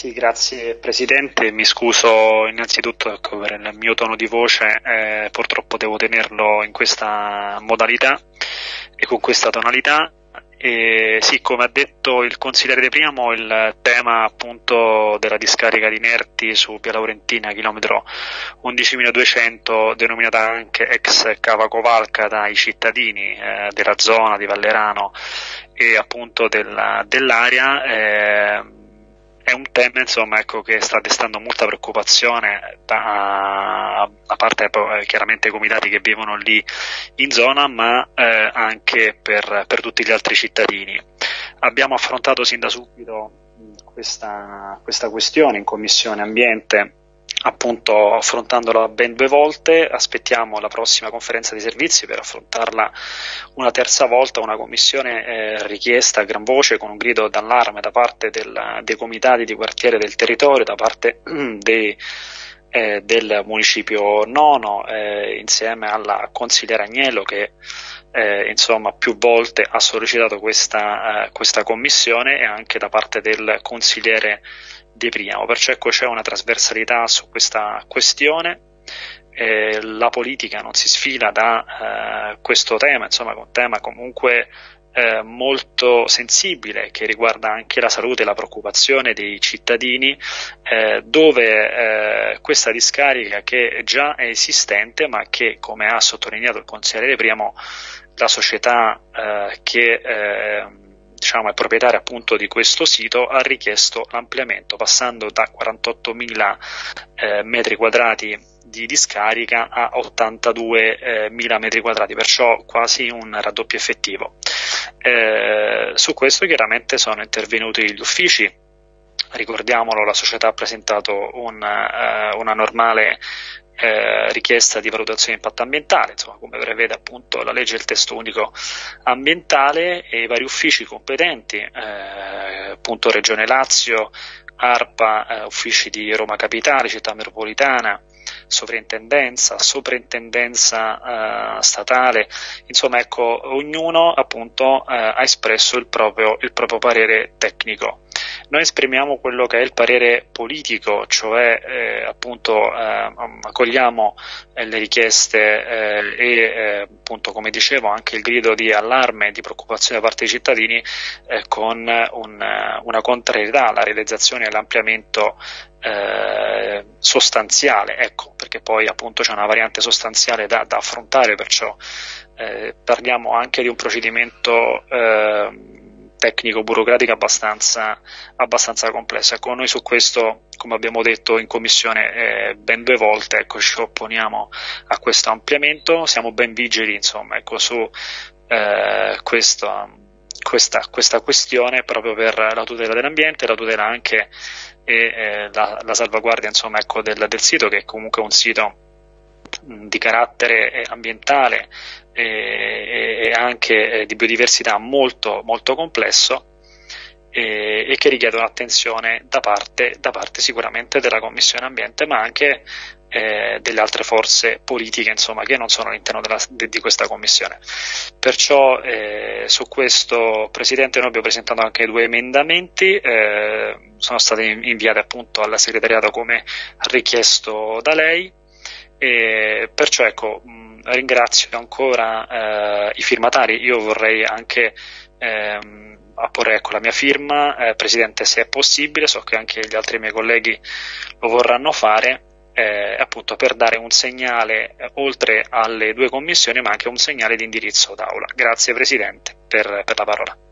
Sì, grazie Presidente, mi scuso innanzitutto ecco, per il mio tono di voce, eh, purtroppo devo tenerlo in questa modalità e con questa tonalità. E sì, come ha detto il consigliere De Priamo, il tema appunto della discarica di inerti su Via Laurentina, chilometro 11.200, denominata anche ex Cava Covalca dai cittadini eh, della zona di Vallerano e appunto della, dell'area, eh, è un tema insomma, ecco, che sta destando molta preoccupazione da, a parte eh, chiaramente i comitati che vivono lì in zona, ma eh, anche per, per, tutti gli altri cittadini. Abbiamo affrontato sin da subito questa, questa questione in Commissione Ambiente appunto affrontandola ben due volte, aspettiamo la prossima conferenza di servizi per affrontarla una terza volta, una commissione eh, richiesta a gran voce con un grido d'allarme da parte del, dei comitati di quartiere del territorio, da parte dei, eh, del municipio nono, eh, insieme alla consigliera Agnello che eh, insomma più volte ha sollecitato questa, eh, questa commissione e anche da parte del consigliere deprimiamo, perciò ecco c'è una trasversalità su questa questione. Eh, la politica non si sfila da eh, questo tema, insomma, è un tema comunque eh, molto sensibile che riguarda anche la salute e la preoccupazione dei cittadini, eh, dove eh, questa discarica che già è esistente, ma che, come ha sottolineato il consigliere Priamo, la società eh, che diciamo, è proprietario appunto di questo sito, ha richiesto l'ampliamento passando da 48.000 eh, metri quadrati di discarica a 82.000 eh, metri quadrati, perciò quasi un raddoppio effettivo. Eh, su questo chiaramente sono intervenuti gli uffici, ricordiamolo la società ha presentato un, eh, una normale eh, richiesta di valutazione di impatto ambientale, insomma, come prevede appunto la legge del testo unico ambientale e i vari uffici competenti, eh, appunto Regione Lazio, ARPA, eh, uffici di Roma Capitale, città metropolitana, sovrintendenza, soprintendenza eh, statale, insomma ecco, ognuno appunto eh, ha espresso il proprio, il proprio parere tecnico. Noi esprimiamo quello che è il parere politico, cioè eh, appunto eh, accogliamo eh, le richieste eh, e eh, appunto come dicevo anche il grido di allarme e di preoccupazione da parte dei cittadini eh, con un, una contrarietà alla realizzazione e all'ampliamento sostanziale, ecco, perché poi appunto c'è una variante sostanziale da, da affrontare, perciò parliamo anche di un procedimento tecnico-burocratica abbastanza, abbastanza complessa. Ecco, noi su questo, come abbiamo detto in commissione eh, ben due volte, ecco, ci opponiamo a questo ampliamento, siamo ben vigili insomma, ecco, su eh, questo, questa, questa, questione proprio per la tutela dell'ambiente, la tutela anche e eh, la, la, salvaguardia insomma, ecco, del, del sito che è comunque un sito di carattere ambientale e, e anche di biodiversità molto, molto complesso e, che richiedono attenzione da parte, da parte, sicuramente della Commissione Ambiente ma anche eh, delle altre forze politiche insomma, che non sono all'interno della, de, di questa Commissione. Perciò eh, su questo Presidente noi abbiamo presentato anche due emendamenti, eh, sono stati inviati appunto alla segretariato come richiesto da lei e perciò ecco, ringrazio ancora eh, i firmatari, io vorrei anche ehm, apporre ecco, la mia firma, eh, Presidente se è possibile, so che anche gli altri miei colleghi lo vorranno fare, eh, appunto per dare un segnale eh, oltre alle due commissioni ma anche un segnale di indirizzo d'aula. Grazie Presidente per, per la parola.